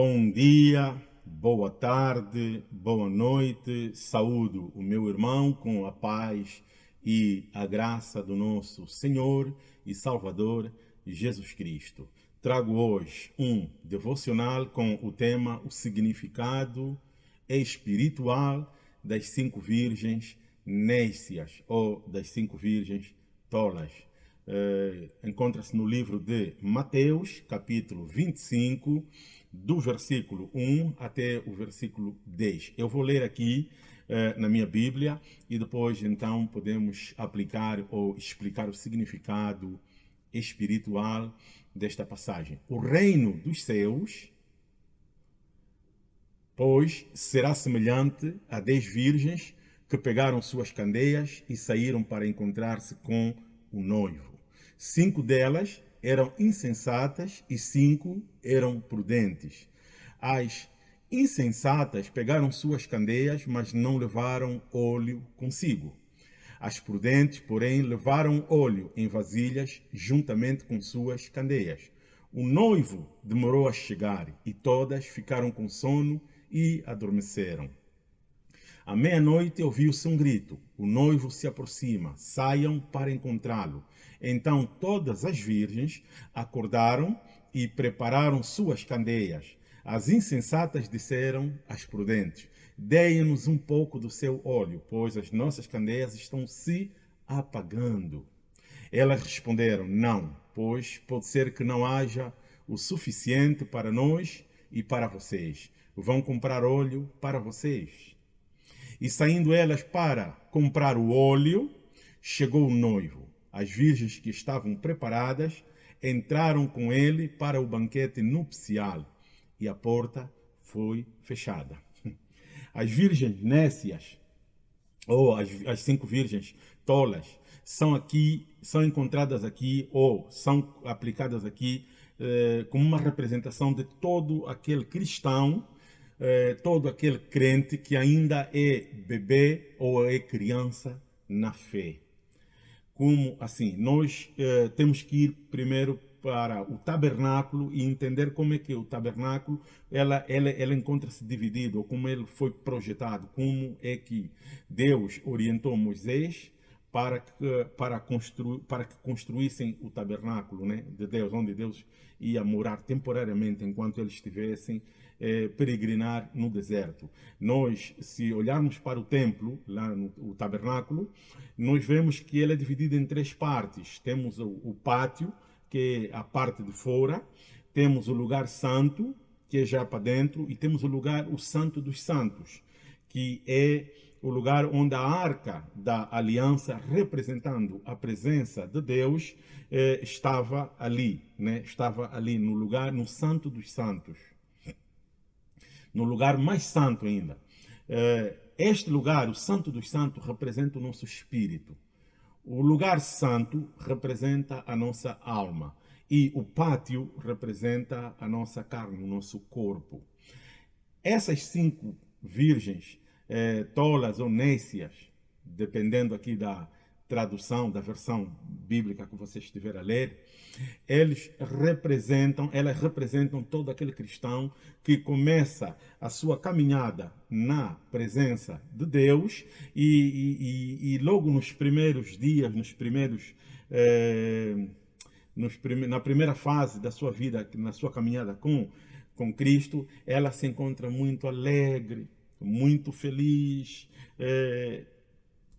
Bom dia, boa tarde, boa noite. Saúdo o meu irmão com a paz e a graça do nosso Senhor e Salvador Jesus Cristo. Trago hoje um devocional com o tema O significado espiritual das cinco virgens nécias ou das cinco virgens tolas. Eh, Encontra-se no livro de Mateus, capítulo 25, do versículo 1 até o versículo 10. Eu vou ler aqui eh, na minha Bíblia e depois então podemos aplicar ou explicar o significado espiritual desta passagem. O reino dos céus, pois, será semelhante a dez virgens que pegaram suas candeias e saíram para encontrar-se com o noivo. Cinco delas eram insensatas e cinco eram prudentes. As insensatas pegaram suas candeias, mas não levaram óleo consigo. As prudentes, porém, levaram óleo em vasilhas juntamente com suas candeias. O noivo demorou a chegar e todas ficaram com sono e adormeceram. À meia-noite ouviu-se um grito. O noivo se aproxima. Saiam para encontrá-lo. Então todas as virgens acordaram e prepararam suas candeias. As insensatas disseram às prudentes, deem-nos um pouco do seu óleo, pois as nossas candeias estão se apagando. Elas responderam, não, pois pode ser que não haja o suficiente para nós e para vocês. Vão comprar óleo para vocês. E saindo elas para comprar o óleo, chegou o noivo. As virgens que estavam preparadas entraram com ele para o banquete nupcial e a porta foi fechada. As virgens nécias, ou as, as cinco virgens tolas, são aqui, são encontradas aqui ou são aplicadas aqui eh, como uma representação de todo aquele cristão, eh, todo aquele crente que ainda é bebê ou é criança na fé como assim, nós eh, temos que ir primeiro para o tabernáculo e entender como é que o tabernáculo. Ela, ela, ela encontra-se dividido, ou como ele foi projetado, como é que Deus orientou Moisés para que, para construir, para que construíssem o tabernáculo né, de Deus, onde Deus ia morar temporariamente enquanto eles estivessem é, peregrinar no deserto. Nós, se olharmos para o templo, lá no o tabernáculo, nós vemos que ele é dividido em três partes. Temos o, o pátio, que é a parte de fora, temos o lugar santo, que é já para dentro, e temos o lugar, o santo dos santos, que é o lugar onde a arca da aliança, representando a presença de Deus, eh, estava ali, né? estava ali no lugar, no santo dos santos no lugar mais santo ainda. Eh, este lugar, o Santo dos Santos, representa o nosso espírito. O lugar santo representa a nossa alma. E o pátio representa a nossa carne, o nosso corpo. Essas cinco virgens, eh, tolas ou nécias, dependendo aqui da, tradução da versão bíblica que você estiver a ler, eles representam, elas representam todo aquele cristão que começa a sua caminhada na presença de Deus e, e, e logo nos primeiros dias, nos primeiros eh, nos prime na primeira fase da sua vida, na sua caminhada com com Cristo, ela se encontra muito alegre, muito feliz, eh,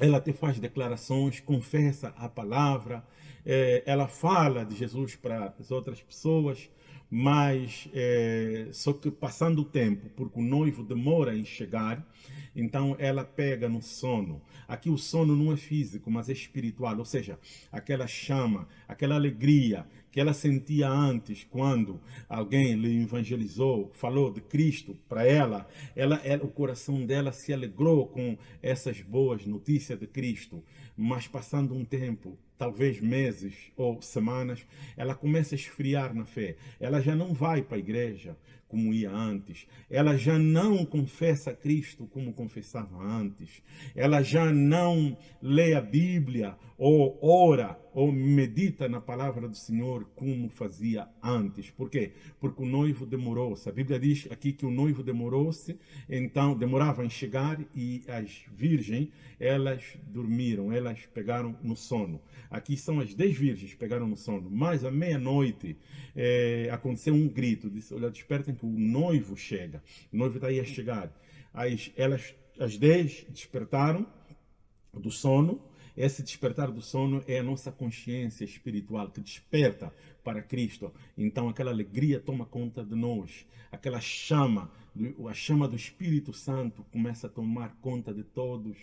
ela te faz declarações, confessa a palavra, é, ela fala de Jesus para as outras pessoas, mas é, só que passando o tempo, porque o noivo demora em chegar, então ela pega no sono. Aqui o sono não é físico, mas é espiritual, ou seja, aquela chama, aquela alegria que ela sentia antes quando alguém lhe evangelizou, falou de Cristo para ela, ela, ela, o coração dela se alegrou com essas boas notícias de Cristo, mas passando um tempo, talvez meses ou semanas, ela começa a esfriar na fé. Ela já não vai para a igreja como ia antes. Ela já não confessa Cristo como confessava antes. Ela já não lê a Bíblia ou ora, ou medita na palavra do Senhor como fazia antes. Por quê? Porque o noivo demorou-se. A Bíblia diz aqui que o noivo demorou-se, então demorava em chegar e as virgens, elas dormiram, elas pegaram no sono. Aqui são as dez virgens pegaram no sono, mas à meia-noite é, aconteceu um grito, disse, olha, despertem que o noivo chega, o noivo está aí a chegar. As, elas, as dez despertaram do sono, esse despertar do sono é a nossa consciência espiritual que desperta para Cristo. Então aquela alegria toma conta de nós. Aquela chama, a chama do Espírito Santo começa a tomar conta de todos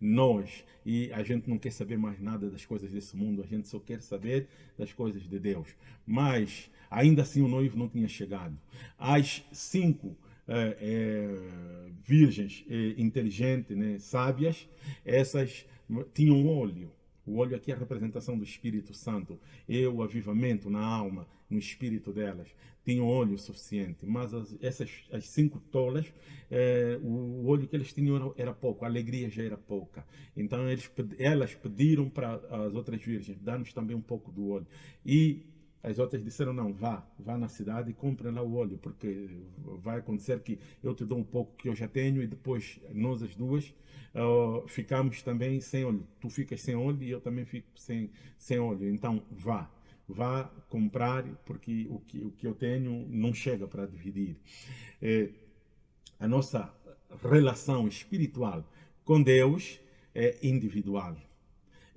nós. E a gente não quer saber mais nada das coisas desse mundo, a gente só quer saber das coisas de Deus. Mas ainda assim o noivo não tinha chegado. Às cinco é, é, virgens é, inteligentes, né, sábias, essas tinham óleo. O óleo aqui é a representação do Espírito Santo. É o avivamento na alma, no espírito delas. Tinham óleo suficiente. Mas as, essas as cinco tolas, é, o óleo que eles tinham era, era, pouco, a alegria já era pouca. Então eles, elas pediram para as outras virgens, dar-nos também um pouco do óleo. E as outras disseram, não, vá, vá na cidade e compre lá o óleo, porque vai acontecer que eu te dou um pouco que eu já tenho e depois nós as duas uh, ficamos também sem óleo. Tu ficas sem óleo e eu também fico sem, sem óleo. Então, vá, vá comprar, porque o que, o que eu tenho não chega para dividir. É, a nossa relação espiritual com Deus é individual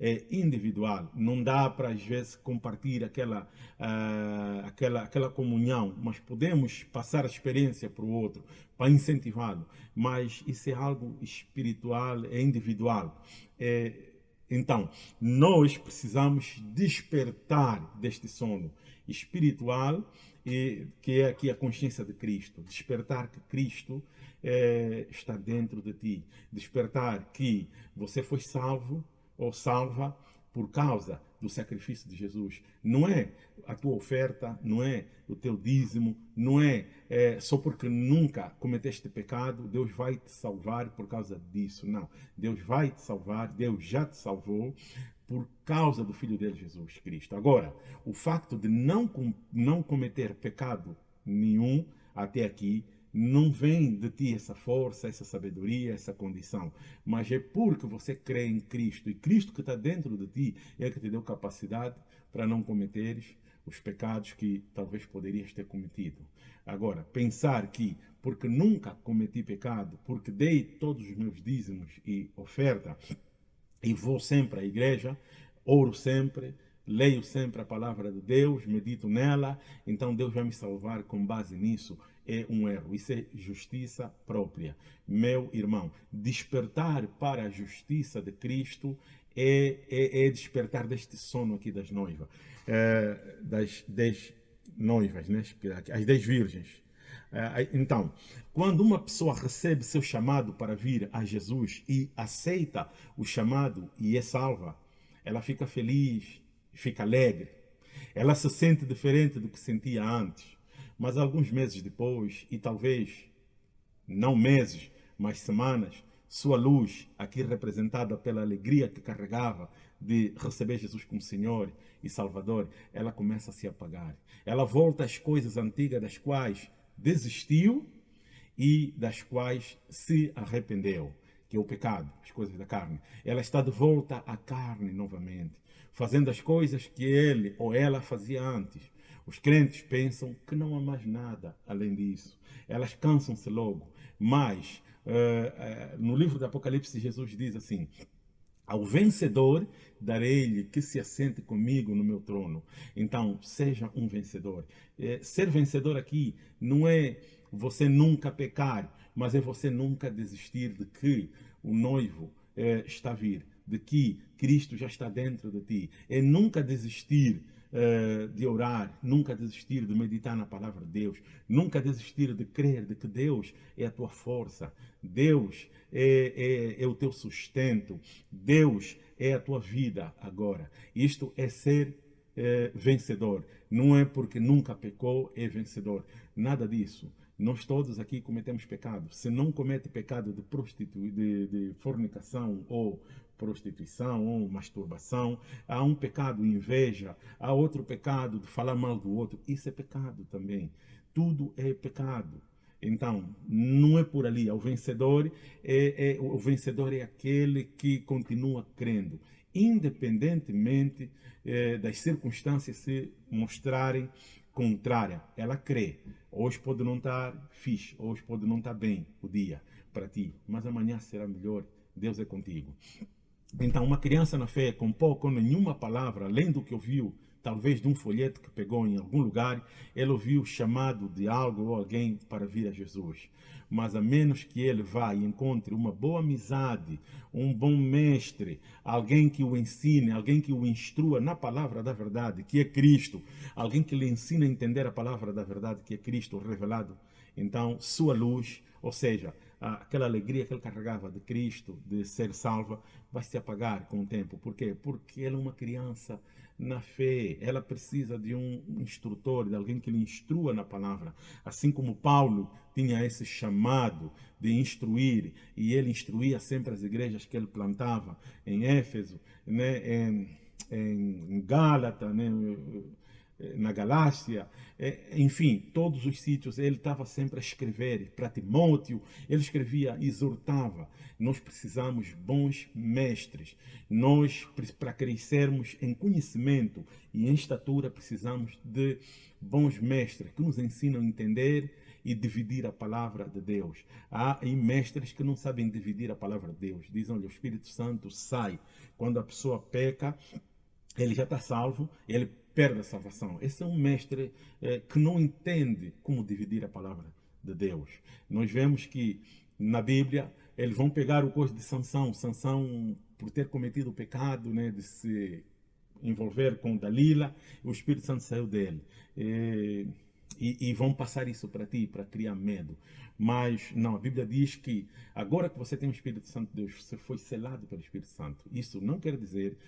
é individual. Não dá para, às vezes, compartilhar aquela, uh, aquela, aquela comunhão, mas podemos passar a experiência para o outro, para incentivá-lo. Mas isso é algo espiritual, é individual. É, então, nós precisamos despertar deste sono espiritual, e, que é aqui a consciência de Cristo. Despertar que Cristo é, está dentro de ti. Despertar que você foi salvo, ou salva por causa do sacrifício de Jesus. Não é a tua oferta, não é o teu dízimo, não é, é, só porque nunca cometeste pecado, Deus vai te salvar por causa disso. Não, Deus vai te salvar, Deus já te salvou por causa do Filho dele, Jesus Cristo. Agora, o facto de não, não cometer pecado nenhum até aqui não vem de ti essa força, essa sabedoria, essa condição, mas é porque você crê em Cristo e Cristo que está dentro de ti é que te deu capacidade para não cometeres os pecados que talvez poderias ter cometido. Agora, pensar que porque nunca cometi pecado, porque dei todos os meus dízimos e oferta e vou sempre à igreja, oro sempre, leio sempre a palavra de Deus, medito nela, então Deus vai me salvar com base nisso é um erro, isso é justiça própria. Meu irmão, despertar para a justiça de Cristo é, é, é despertar deste sono aqui das noivas, é, das dez noivas, né? as dez virgens. É, então, quando uma pessoa recebe seu chamado para vir a Jesus e aceita o chamado e é salva, ela fica feliz, fica alegre, ela se sente diferente do que sentia antes. Mas alguns meses depois, e talvez não meses, mas semanas, sua luz, aqui representada pela alegria que carregava de receber Jesus como Senhor e Salvador, ela começa a se apagar. Ela volta às coisas antigas das quais desistiu e das quais se arrependeu, que é o pecado, as coisas da carne. Ela está de volta à carne novamente, fazendo as coisas que ele ou ela fazia antes. Os crentes pensam que não há mais nada além disso. Elas cansam-se logo. Mas, uh, uh, no livro do Apocalipse, Jesus diz assim, ao vencedor darei-lhe que se assente comigo no meu trono. Então, seja um vencedor. É, ser vencedor aqui não é você nunca pecar, mas é você nunca desistir de que o noivo está a vir, de que Cristo já está dentro de ti. É nunca desistir uh, de orar, nunca desistir de meditar na palavra de Deus, nunca desistir de crer de que Deus é a tua força, Deus é, é, é o teu sustento, Deus é a tua vida agora. Isto é ser é, vencedor. Não é porque nunca pecou, é vencedor. Nada disso. Nós todos aqui cometemos pecado. Se não comete pecado de, prostitu... de, de fornicação ou prostituição ou masturbação, há um pecado inveja, há outro pecado de falar mal do outro. Isso é pecado também. Tudo é pecado. Então, não é por ali. O vencedor é, é, o vencedor é aquele que continua crendo, independentemente é, das circunstâncias se mostrarem contrária, ela crê. Hoje pode não estar fixe, hoje pode não estar bem o dia para ti, mas amanhã será melhor. Deus é contigo. Então, uma criança na fé com pouco ou nenhuma palavra, além do que ouviu, talvez de um folheto que pegou em algum lugar, ele ouviu chamado de algo ou alguém para vir a Jesus. Mas a menos que ele vá e encontre uma boa amizade, um bom mestre, alguém que o ensine, alguém que o instrua na palavra da verdade, que é Cristo, alguém que lhe ensine a entender a palavra da verdade, que é Cristo revelado, então sua luz, ou seja, aquela alegria que ele carregava de Cristo, de ser salva, vai se apagar com o tempo. Por quê? Porque ela é uma criança na fé, ela precisa de um instrutor, de alguém que lhe instrua na palavra. Assim como Paulo tinha esse chamado de instruir, e ele instruía sempre as igrejas que ele plantava em Éfeso, né, em, em Gálata, né, na Galácia, eh, enfim, todos os sítios, ele estava sempre a escrever. Para Timóteo, ele escrevia, exortava. Nós precisamos bons mestres. Nós, para crescermos em conhecimento e em estatura, precisamos de bons mestres que nos ensinam a entender e dividir a palavra de Deus. Há mestres que não sabem dividir a palavra de Deus. Dizem, olha, o Espírito Santo sai. Quando a pessoa peca, ele já está salvo, ele perde a salvação. Esse é um mestre eh, que não entende como dividir a palavra de Deus. Nós vemos que na Bíblia eles vão pegar o coisa de Sansão. Sansão, por ter cometido o pecado né, de se envolver com Dalila, o Espírito Santo saiu dele. E, e, e vão passar isso para ti, para criar medo. Mas não, a Bíblia diz que agora que você tem o Espírito Santo de Deus, você foi selado pelo Espírito Santo. Isso não quer dizer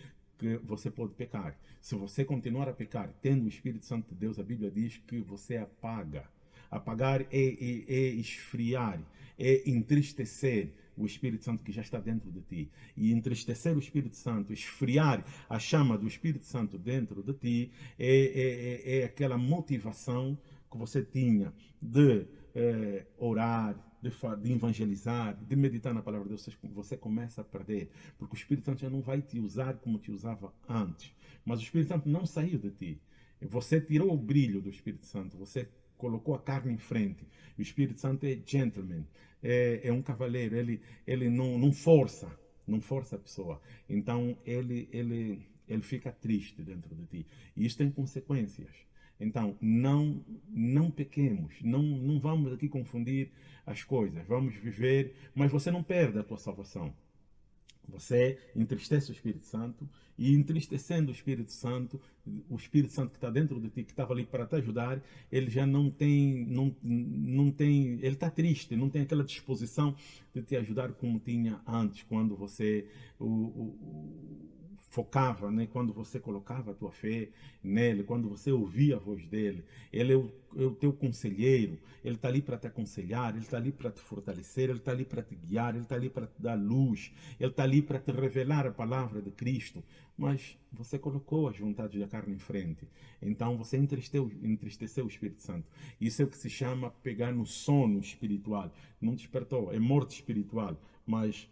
que você pode pecar. Se você continuar a pecar, tendo o Espírito Santo de Deus, a Bíblia diz que você apaga. Apagar é, é, é esfriar, é entristecer o Espírito Santo que já está dentro de ti. E entristecer o Espírito Santo, esfriar a chama do Espírito Santo dentro de ti, é, é, é, é aquela motivação que você tinha de é, orar, de, de, evangelizar, de meditar na palavra de Deus, você começa a perder, porque o Espírito Santo já não vai te usar como te usava antes. Mas o Espírito Santo não saiu de ti. Você tirou o brilho do Espírito Santo, você colocou a carne em frente. O Espírito Santo é gentleman, é, é um cavaleiro, ele, ele não, não força, não força a pessoa. Então ele, ele, ele fica triste dentro de ti. E isso tem consequências. Então, não, não pequemos, não, não vamos aqui confundir as coisas. Vamos viver, mas você não perde a tua salvação. Você entristece o Espírito Santo e entristecendo o Espírito Santo, o Espírito Santo que está dentro de ti, que estava ali para te ajudar, ele já não tem, não, não tem, ele está triste, não tem aquela disposição de te ajudar como tinha antes, quando você, o, o, focava, né? quando você colocava a tua fé nele, quando você ouvia a voz dele. Ele é o, é o teu conselheiro, ele está ali para te aconselhar, ele está ali para te fortalecer, ele está ali para te guiar, ele está ali para te dar luz, ele está ali para te revelar a palavra de Cristo. Mas você colocou as vontades da carne em frente. Então você entristeceu, entristeceu o Espírito Santo. Isso é o que se chama pegar no sono espiritual. Não despertou, é morte espiritual, mas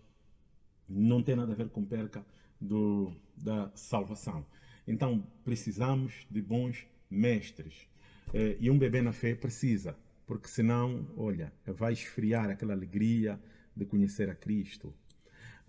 não tem nada a ver com perca do, da salvação. Então, precisamos de bons mestres. Eh, e um bebê na fé precisa, porque senão, olha, vai esfriar aquela alegria de conhecer a Cristo,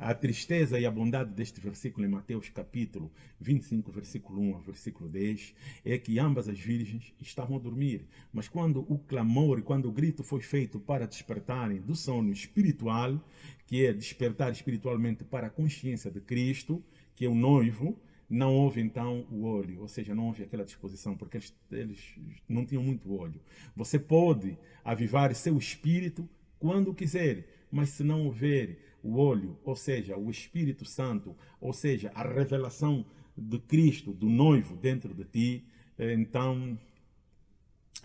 a tristeza e a bondade deste versículo em Mateus capítulo 25, versículo 1 ao versículo 10, é que ambas as virgens estavam a dormir. Mas quando o clamor e quando o grito foi feito para despertarem do sono espiritual, que é despertar espiritualmente para a consciência de Cristo, que é o noivo, não houve então o olho, ou seja, não houve aquela disposição, porque eles, eles não tinham muito olho. Você pode avivar seu espírito quando quiser, mas se não houver o olho, ou seja, o Espírito Santo, ou seja, a revelação de Cristo, do noivo dentro de ti, então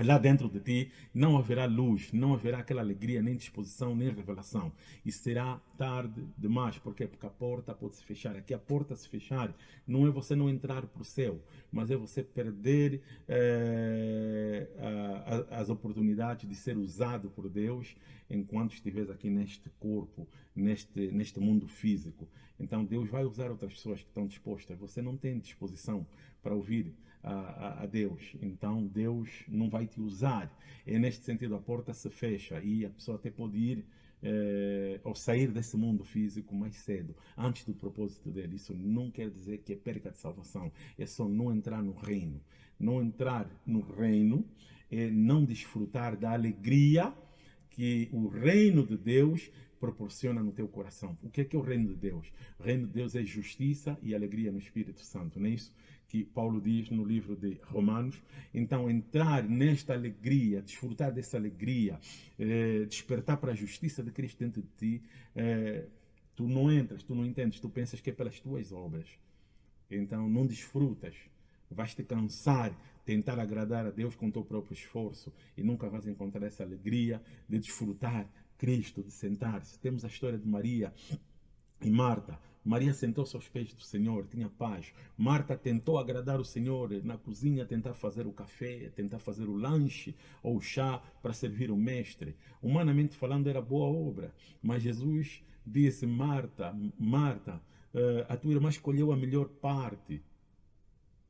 lá dentro de ti não haverá luz, não haverá aquela alegria, nem disposição, nem revelação. E será tarde demais. Por quê? Porque a porta pode se fechar. Aqui a porta se fechar não é você não entrar para o céu, mas é você perder é, a, a, as oportunidades de ser usado por Deus enquanto estiveres aqui neste corpo, neste, neste mundo físico. Então Deus vai usar outras pessoas que estão dispostas. Você não tem disposição para ouvir a, a, Deus. Então Deus não vai te usar. É neste sentido, a porta se fecha e a pessoa até pode ir é, ou sair desse mundo físico mais cedo, antes do propósito dele. Isso não quer dizer que é perca de salvação, é só não entrar no reino. Não entrar no reino é não desfrutar da alegria que o reino de Deus proporciona no teu coração. O que é, que é o reino de Deus? O reino de Deus é justiça e alegria no Espírito Santo, não é isso? que Paulo diz no livro de Romanos. Então, entrar nesta alegria, desfrutar dessa alegria, eh, despertar para a justiça de Cristo dentro de ti, eh, tu não entras, tu não entendes, tu pensas que é pelas tuas obras. Então, não desfrutas. Vais te cansar, tentar agradar a Deus com o teu próprio esforço e nunca vais encontrar essa alegria de desfrutar Cristo, de sentar-se. Temos a história de Maria e Marta. Maria sentou-se aos pés do Senhor, tinha paz. Marta tentou agradar o Senhor na cozinha, tentar fazer o café, tentar fazer o lanche ou o chá para servir o mestre. Humanamente falando, era boa obra. Mas Jesus disse: Marta, Marta, eh, a tua irmã escolheu a melhor parte.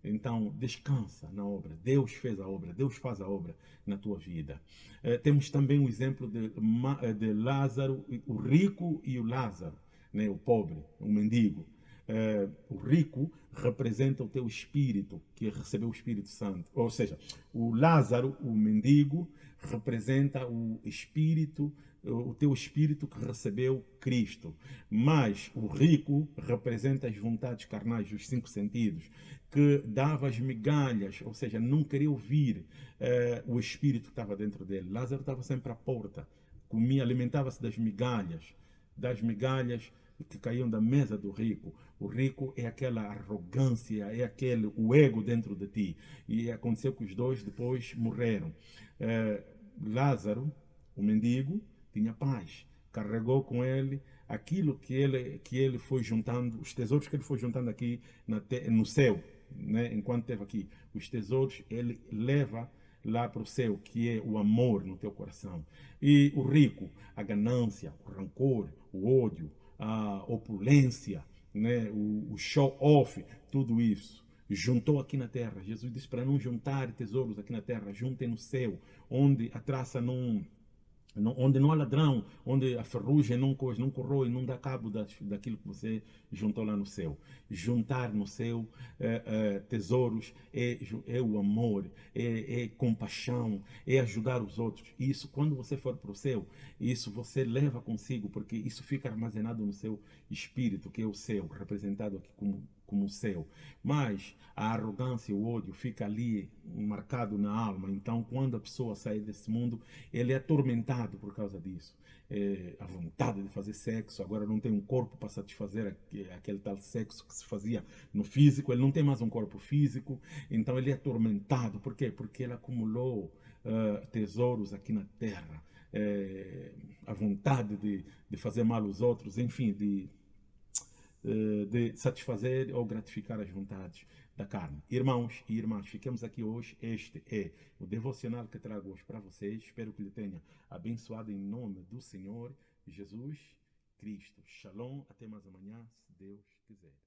Então, descansa na obra. Deus fez a obra, Deus faz a obra na tua vida. Eh, temos também o exemplo de, de Lázaro, o rico e o Lázaro né, o pobre, o mendigo. É, o rico representa o teu espírito, que recebeu o Espírito Santo. Ou seja, o Lázaro, o mendigo, representa o espírito, o teu espírito que recebeu Cristo. Mas o rico representa as vontades carnais, os cinco sentidos, que dava as migalhas, ou seja, não queria ouvir é, o espírito que estava dentro dele. Lázaro estava sempre à porta, comia, alimentava-se das migalhas, das migalhas que caíam da mesa do rico. O rico é aquela arrogância, é aquele o ego dentro de ti. E aconteceu que os dois depois morreram. É, Lázaro, o mendigo, tinha paz. Carregou com ele aquilo que ele, que ele foi juntando, os tesouros que ele foi juntando aqui te, no céu, né? enquanto esteve aqui. Os tesouros ele leva lá para o céu, que é o amor no teu coração. E o rico, a ganância, o rancor, o ódio, a opulência, né, o, o show-off, tudo isso. Juntou aqui na terra. Jesus disse para não juntar tesouros aqui na terra, juntem no céu, onde a traça não onde não há ladrão, onde a ferrugem não, coisa, não corrói, não dá cabo das, daquilo que você juntou lá no céu. Juntar no céu é, é, tesouros é, é o amor, é, é, compaixão, é ajudar os outros. Isso, quando você for para o céu, isso você leva consigo, porque isso fica armazenado no seu espírito, que é o céu, representado aqui como como o céu. Mas a arrogância e o ódio fica ali marcado na alma. Então, quando a pessoa sai desse mundo, ele é atormentado por causa disso. É, a vontade de fazer sexo, agora não tem um corpo para satisfazer aquele tal sexo que se fazia no físico, ele não tem mais um corpo físico, então ele é atormentado. Por quê? Porque ele acumulou uh, tesouros aqui na terra. É, a vontade de, de fazer mal aos outros, enfim, de de satisfazer ou gratificar as vontades da carne. Irmãos e irmãs, ficamos aqui hoje. Este é o devocional que trago hoje para vocês. Espero que lhe tenha abençoado em nome do Senhor Jesus Cristo. Shalom. Até mais amanhã, se Deus quiser.